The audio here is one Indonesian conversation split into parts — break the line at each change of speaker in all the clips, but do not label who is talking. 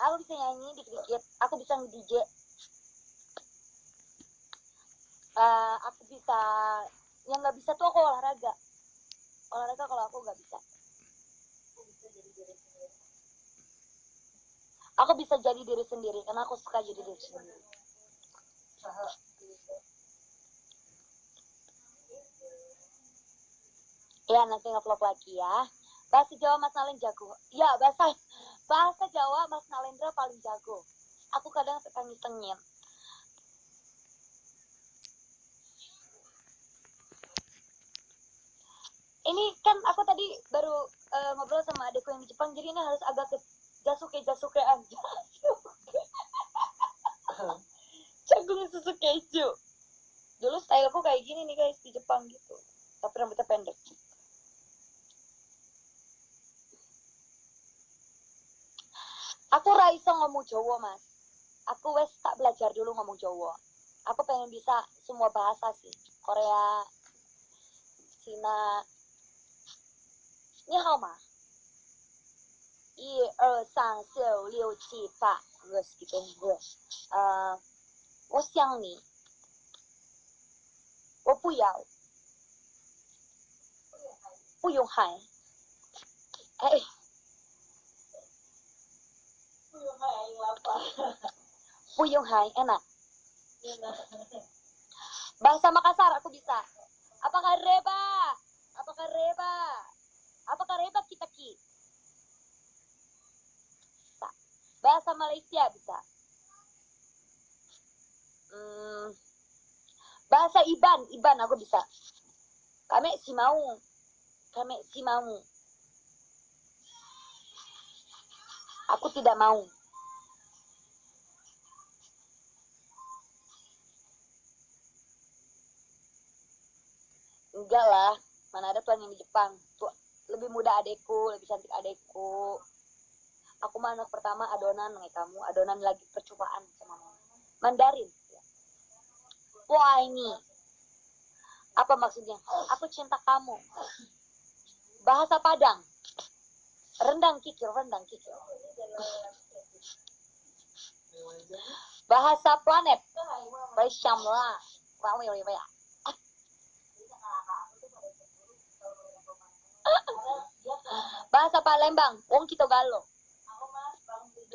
aku bisa nge-DJ Eh, aku bisa yang nggak bisa tuh aku olahraga. Olahraga kalau aku nggak bisa. Aku bisa jadi diri sendiri karena aku suka jadi diri sendiri. Ya nanti ngevlog lagi ya. Bahasa Jawa Mas Nalen jago. Ya bahasa bahasa Jawa Mas Nalendra paling jago. Aku kadang suka ngisengin ini kan aku tadi baru eh, ngobrol sama adikku yang di Jepang jadi ini harus agak ke Jasuke. Jasukean Jasuke susu keju. Dulu styleku kayak gini nih guys di Jepang gitu. Tapi rambutnya pendek aku raiso ngomong Jawa mas aku wes tak belajar dulu ngomong Jawa aku pengen bisa semua bahasa sih Korea Cina 你好吗？一二三四五六七八，我是个我，呃，我想你，我不要，不用喊，哎， Puyung Hai, enak. Iya. Bahasa Makassar aku bisa. Apakah reba? Apakah reba? Apakah reba kita ki? Bisa. Bahasa Malaysia bisa. Hmm. Bahasa Iban, Iban aku bisa. Kami si mau. Kami si mau. Aku tidak mau. Enggak lah, mana ada yang di Jepang. Tuh, lebih muda adekku, lebih cantik adekku. Aku mah anak pertama adonan kayak kamu, adonan lagi percobaan sama mama. Mandarin. Wah ini. Apa maksudnya? Aku cinta kamu. Bahasa Padang. Rendang kikil, rendang kikil. Bahasa planet. Baishamla. Kamu yang ya. Bahasa Palembang, wong kita galo.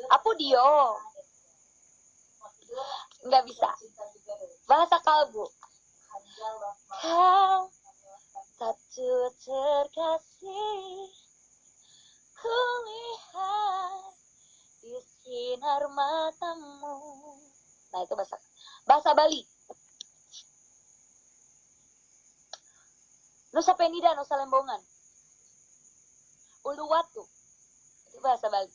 Apa dia? Nggak bisa. Bahasa kalbu. Kau satu terkasih kulihat di sinar matamu. Nah itu bahasa bahasa Bali. Nusa Penida, Nusa Lembongan. Uluwatu. Itu bahasa Bali.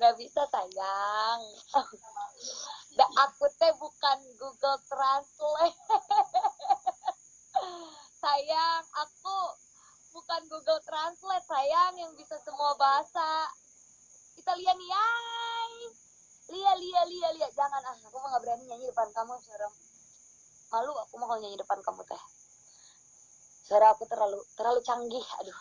Nggak bisa sayang. Da, aku teh bukan Google Translate. sayang, aku bukan Google Translate sayang yang bisa semua bahasa. Nih, yay. Lia, Lia, Lia, Lia. Jangan ah, aku mah nggak berani nyanyi depan kamu, serem. Malu aku mau nyanyi depan kamu teh suara aku terlalu terlalu canggih aduh